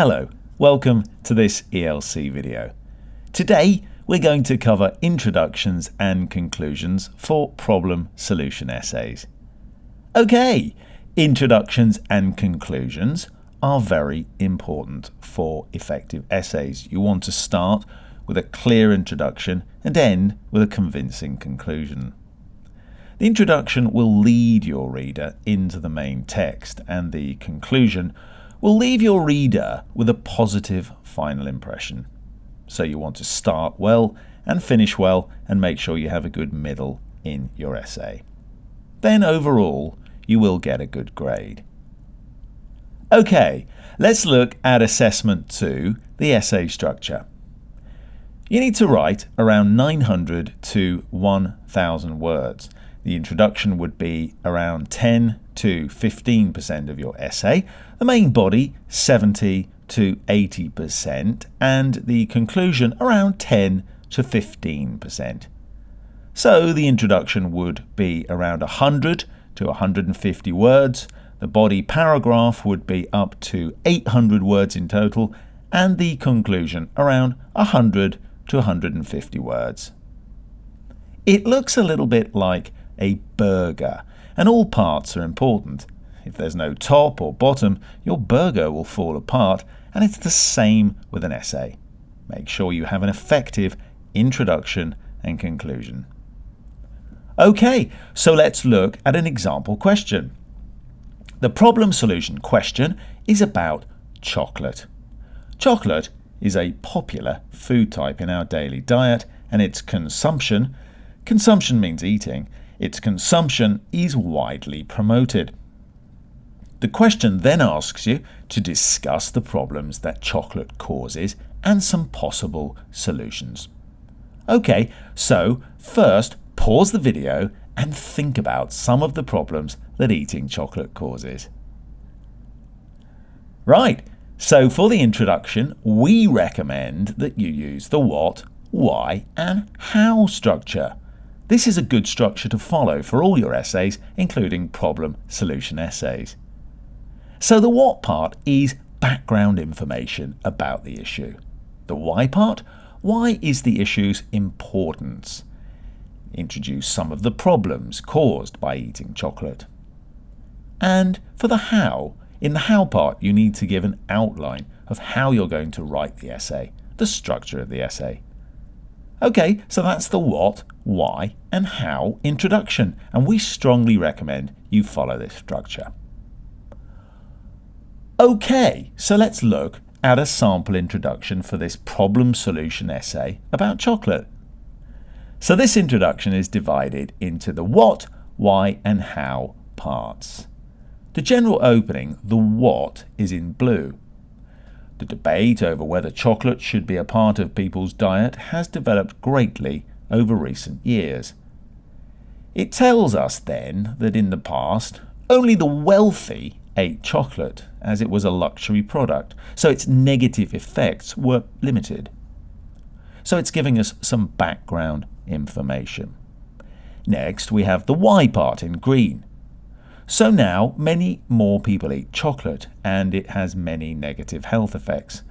Hello, welcome to this ELC video. Today we're going to cover introductions and conclusions for problem solution essays. Okay, introductions and conclusions are very important for effective essays. You want to start with a clear introduction and end with a convincing conclusion. The introduction will lead your reader into the main text and the conclusion will leave your reader with a positive final impression. So you want to start well and finish well and make sure you have a good middle in your essay. Then overall, you will get a good grade. Okay, let's look at assessment 2, the essay structure. You need to write around 900 to 1000 words. The introduction would be around 10 to 15% of your essay, the main body 70 to 80%, and the conclusion around 10 to 15%. So the introduction would be around 100 to 150 words, the body paragraph would be up to 800 words in total, and the conclusion around 100 to 150 words. It looks a little bit like a burger, and all parts are important. If there's no top or bottom, your burger will fall apart, and it's the same with an essay. Make sure you have an effective introduction and conclusion. Okay, so let's look at an example question. The problem solution question is about chocolate. Chocolate is a popular food type in our daily diet and its consumption, consumption means eating, its consumption is widely promoted. The question then asks you to discuss the problems that chocolate causes and some possible solutions. Okay, so first pause the video and think about some of the problems that eating chocolate causes. Right, so for the introduction, we recommend that you use the what, why and how structure. This is a good structure to follow for all your essays, including problem-solution essays. So the what part is background information about the issue. The why part, why is the issue's importance? Introduce some of the problems caused by eating chocolate. And for the how, in the how part, you need to give an outline of how you're going to write the essay, the structure of the essay. Okay, so that's the what, why, and how introduction, and we strongly recommend you follow this structure. Okay, so let's look at a sample introduction for this problem solution essay about chocolate. So this introduction is divided into the what, why, and how parts. The general opening, the what, is in blue. The debate over whether chocolate should be a part of people's diet has developed greatly over recent years. It tells us then that in the past, only the wealthy ate chocolate as it was a luxury product, so its negative effects were limited. So it's giving us some background information. Next, we have the why part in green. So now many more people eat chocolate and it has many negative health effects.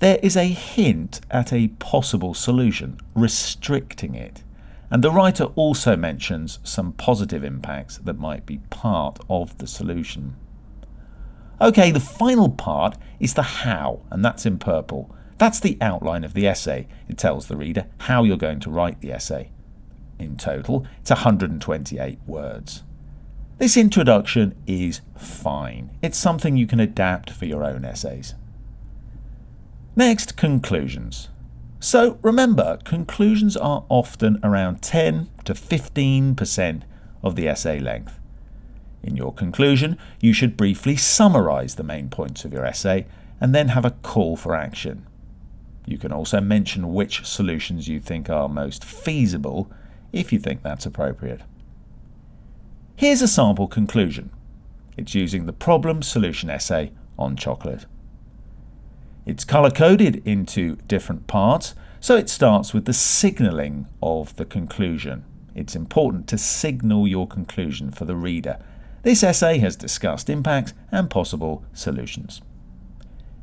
There is a hint at a possible solution, restricting it. And the writer also mentions some positive impacts that might be part of the solution. Okay, the final part is the how, and that's in purple. That's the outline of the essay. It tells the reader how you're going to write the essay. In total, it's 128 words. This introduction is fine. It's something you can adapt for your own essays. Next, conclusions. So remember, conclusions are often around 10 to 15% of the essay length. In your conclusion, you should briefly summarize the main points of your essay and then have a call for action. You can also mention which solutions you think are most feasible if you think that's appropriate. Here's a sample conclusion. It's using the problem solution essay on chocolate. It's color-coded into different parts, so it starts with the signaling of the conclusion. It's important to signal your conclusion for the reader. This essay has discussed impacts and possible solutions.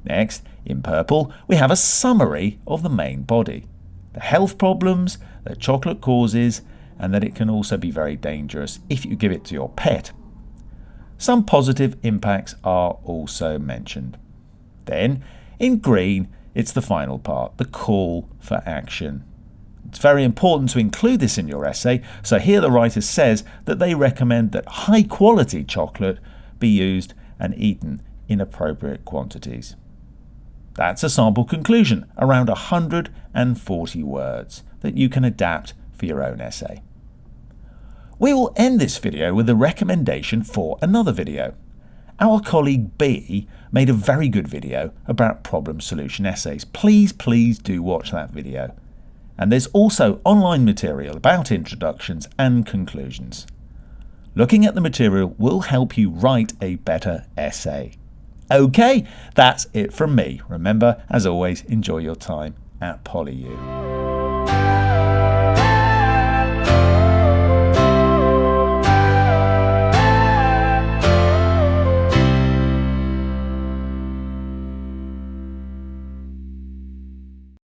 Next, in purple, we have a summary of the main body. The health problems that chocolate causes and that it can also be very dangerous if you give it to your pet. Some positive impacts are also mentioned. Then, in green, it's the final part, the call for action. It's very important to include this in your essay, so here the writer says that they recommend that high quality chocolate be used and eaten in appropriate quantities. That's a sample conclusion, around 140 words, that you can adapt for your own essay. We will end this video with a recommendation for another video. Our colleague B made a very good video about problem solution essays. Please, please do watch that video. And there's also online material about introductions and conclusions. Looking at the material will help you write a better essay. Okay, that's it from me. Remember, as always, enjoy your time at PolyU.